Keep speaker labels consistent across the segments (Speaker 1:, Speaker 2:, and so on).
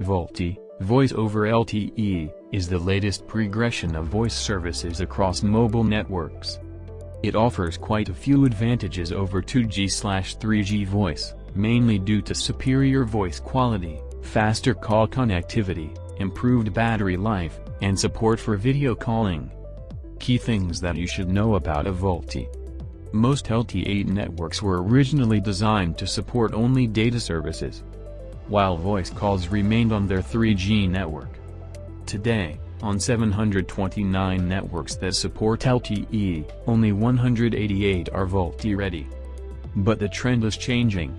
Speaker 1: VoLTE, Voice over LTE, is the latest progression of voice services across mobile networks. It offers quite a few advantages over 2G/3G voice, mainly due to superior voice quality, faster call connectivity, improved battery life, and support for video calling. Key things that you should know about a VoLTE. Most LTE networks were originally designed to support only data services, while voice calls remained on their 3G network. Today, on 729 networks that support LTE, only 188 are VoLTE ready. But the trend is changing.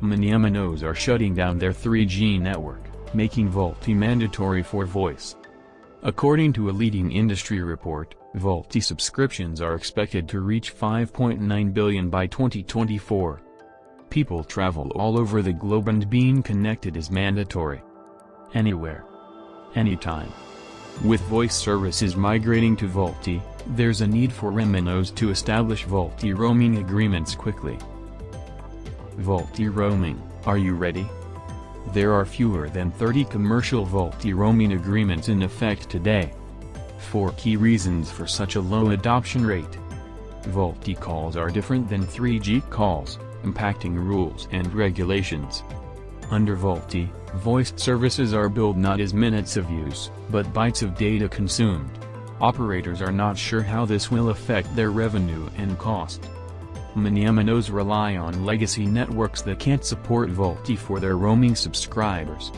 Speaker 1: Many MNOs are shutting down their 3G network, making VoLTE mandatory for voice. According to a leading industry report, VoLTE subscriptions are expected to reach 5.9 billion by 2024. People travel all over the globe and being connected is mandatory. Anywhere. Anytime. With voice services migrating to VoLTE, there's a need for MNOs to establish VoLTE roaming agreements quickly. VoLTE roaming, are you ready? There are fewer than 30 commercial VoLTE roaming agreements in effect today. Four key reasons for such a low adoption rate. VoLTE calls are different than 3G calls impacting rules and regulations. Under VoLTE, voiced services are billed not as minutes of use, but bytes of data consumed. Operators are not sure how this will affect their revenue and cost. Many MNOs rely on legacy networks that can't support VoLTE for their roaming subscribers.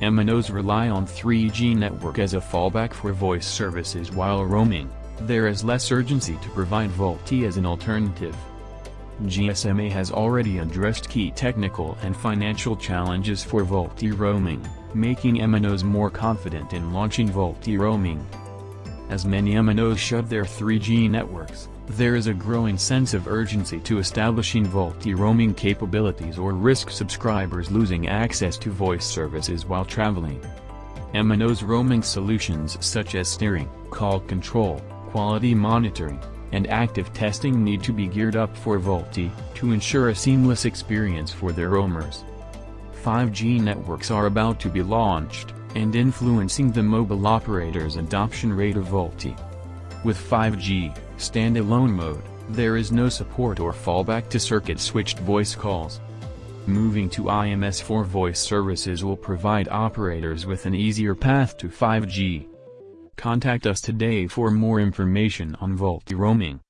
Speaker 1: MNOs rely on 3G network as a fallback for voice services while roaming, there is less urgency to provide VoLTE as an alternative. GSMA has already addressed key technical and financial challenges for VoLTE roaming, making MNOs more confident in launching VoLTE roaming. As many MNOs shut their 3G networks, there is a growing sense of urgency to establishing VoLTE roaming capabilities or risk subscribers losing access to voice services while traveling. MNOs roaming solutions such as steering, call control, quality monitoring, and active testing need to be geared up for VoLTE, to ensure a seamless experience for their roamers. 5G networks are about to be launched, and influencing the mobile operators' adoption rate of VoLTE. With 5G, standalone mode, there is no support or fallback to circuit-switched voice calls. Moving to IMS4 voice services will provide operators with an easier path to 5G. Contact us today for more information on VoLTE roaming.